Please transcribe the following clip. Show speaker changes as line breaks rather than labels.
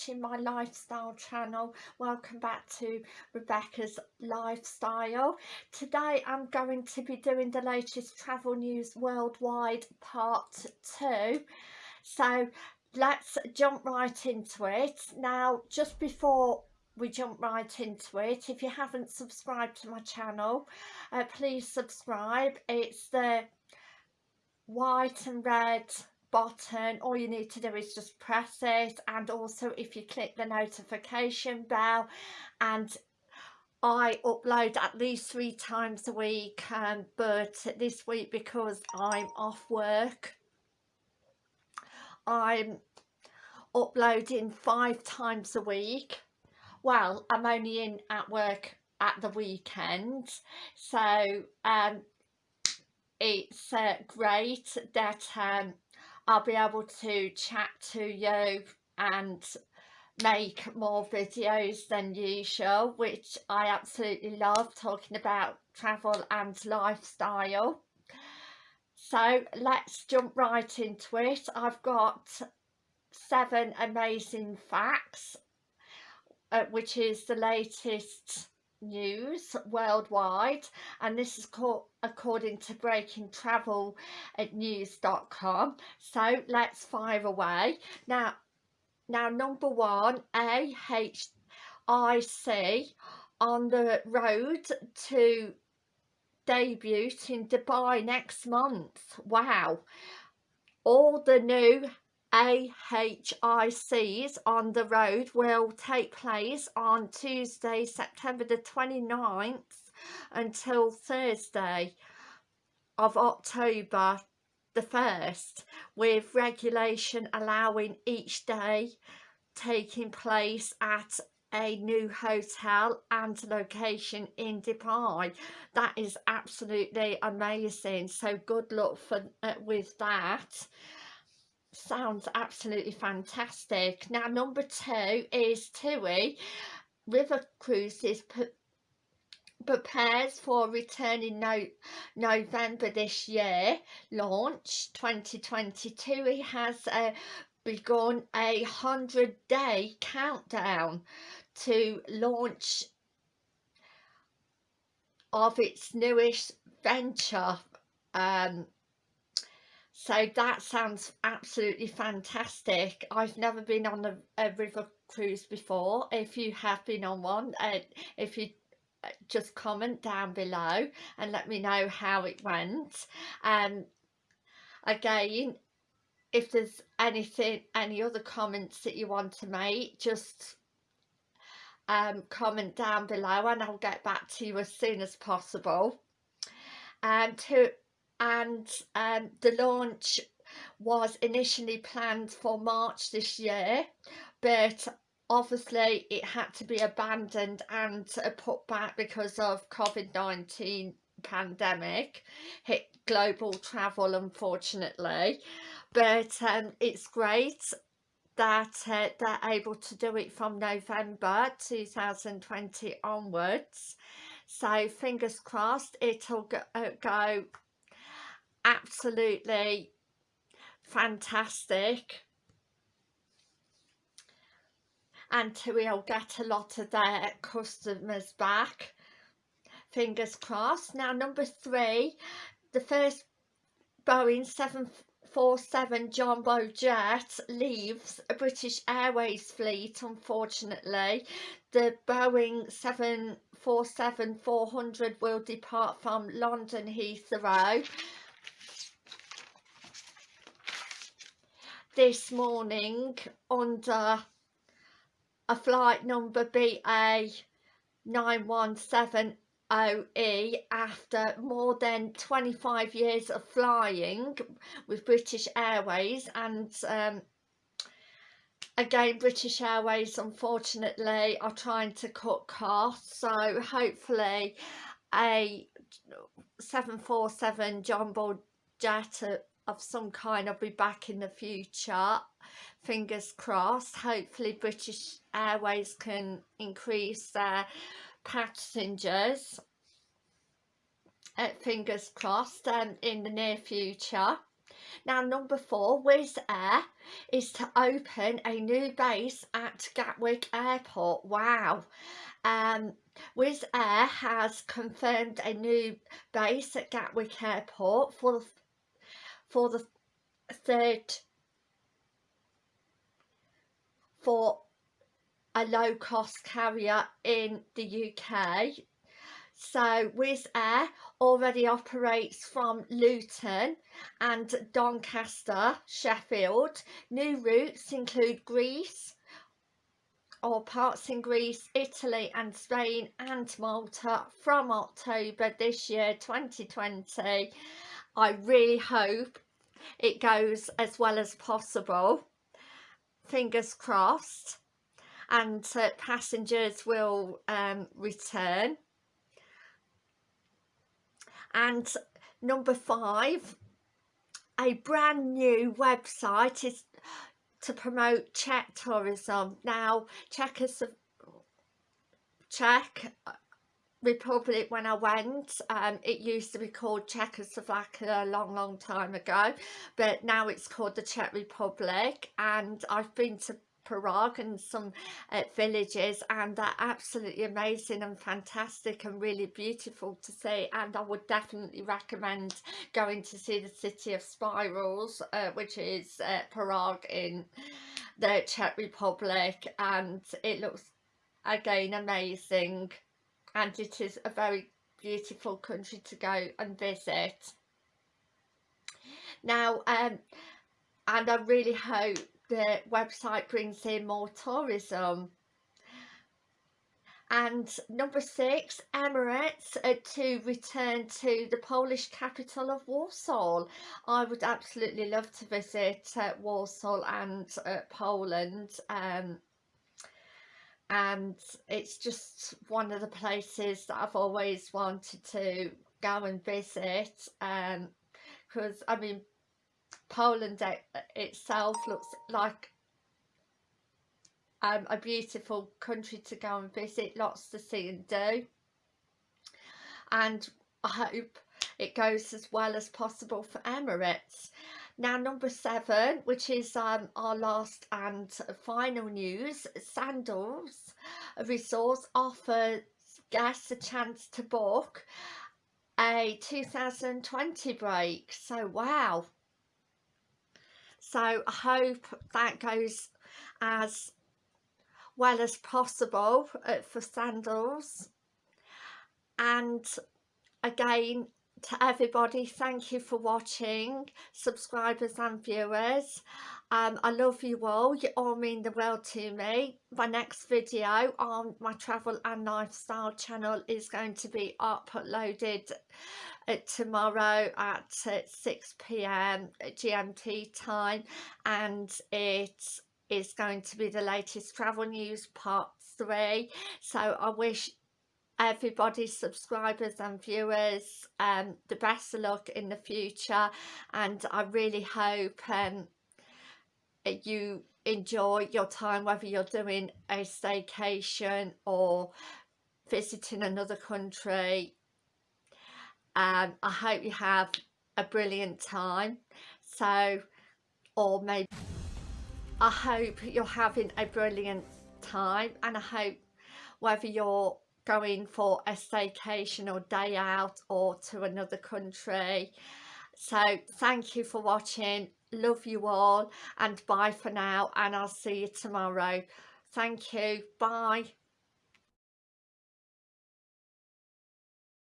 watching my lifestyle channel. Welcome back to Rebecca's lifestyle. Today I'm going to be doing the latest travel news worldwide part two. So let's jump right into it. Now just before we jump right into it if you haven't subscribed to my channel uh, please subscribe. It's the white and red button all you need to do is just press it and also if you click the notification bell and I upload at least three times a week um, but this week because I'm off work I'm uploading five times a week. Well I'm only in at work at the weekend so um, it's uh, great that um, I'll be able to chat to you and make more videos than usual which I absolutely love talking about travel and lifestyle. So let's jump right into it. I've got seven amazing facts uh, which is the latest news worldwide and this is called according to breaking travel at news.com so let's fire away. Now now number one AHIC on the road to debut in Dubai next month. Wow. All the new AHICs on the road will take place on Tuesday, September the 29th until Thursday of October the 1st with regulation allowing each day taking place at a new hotel and location in Dubai. That is absolutely amazing. So good luck for uh, with that sounds absolutely fantastic. Now number two is TUI. River Cruises prepares for returning no November this year. Launch 2022 it has uh, begun a hundred day countdown to launch of its newest venture um, so that sounds absolutely fantastic. I've never been on a, a river cruise before. If you have been on one uh, if you uh, just comment down below and let me know how it went. Um again if there's anything any other comments that you want to make just um comment down below and I'll get back to you as soon as possible. And to and um, the launch was initially planned for March this year but obviously it had to be abandoned and uh, put back because of COVID-19 pandemic hit global travel unfortunately. But um, it's great that uh, they're able to do it from November 2020 onwards. So fingers crossed it'll go, uh, go absolutely fantastic. And we'll get a lot of their customers back. Fingers crossed. Now number three the first Boeing 747 jumbo jet leaves a British Airways fleet unfortunately. The Boeing 747-400 will depart from London Heathrow this morning under a flight number BA 917OE after more than 25 years of flying with British Airways and um, again British Airways unfortunately are trying to cut costs. So hopefully a 747 jumbo jet of some kind. I'll be back in the future. Fingers crossed. Hopefully British Airways can increase their passengers. Uh, fingers crossed um, in the near future. Now number four, Wizz Air is to open a new base at Gatwick Airport. Wow. Um, Wizz Air has confirmed a new base at Gatwick Airport for for the third for a low-cost carrier in the UK. So Wizz Air already operates from Luton and Doncaster, Sheffield. New routes include Greece, or parts in Greece, Italy and Spain and Malta from October this year 2020. I really hope it goes as well as possible. Fingers crossed. And uh, passengers will um, return. And number five a brand new website is to promote Czech tourism. Now Czech is Czech Republic when I went um, it used to be called Czechoslovakia a long long time ago but now it's called the Czech Republic. And I've been to Prague and some uh, villages and they're absolutely amazing and fantastic and really beautiful to see. And I would definitely recommend going to see the city of spirals uh, which is uh, Prague in the Czech Republic. And it looks again amazing and it is a very beautiful country to go and visit. Now um and I really hope the website brings in more tourism. And number six Emirates uh, to return to the Polish capital of Warsaw. I would absolutely love to visit uh, Warsaw and uh, Poland um, and it's just one of the places that I've always wanted to go and visit because um, I mean Poland itself looks like um, a beautiful country to go and visit lots to see and do. And I hope it goes as well as possible for Emirates now number seven, which is um, our last and final news, Sandals Resorts offers guests a chance to book a 2020 break. So wow. So I hope that goes as well as possible uh, for Sandals. And again, to everybody thank you for watching subscribers and viewers. Um, I love you all you all mean the world to me. My next video on my travel and lifestyle channel is going to be uploaded uh, tomorrow at uh, 6 p.m GMT time and it is going to be the latest travel news part three. So I wish everybody subscribers and viewers um the best of luck in the future and I really hope um you enjoy your time whether you're doing a staycation or visiting another country. Um I hope you have a brilliant time. So or maybe I hope you're having a brilliant time and I hope whether you're going for a staycation or day out or to another country. So thank you for watching. Love you all and bye for now and I'll see you tomorrow. Thank you. Bye